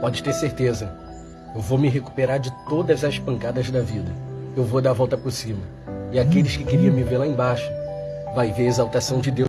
Pode ter certeza. Eu vou me recuperar de todas as pancadas da vida. Eu vou dar a volta por cima. E aqueles que queriam me ver lá embaixo vai ver a exaltação de Deus.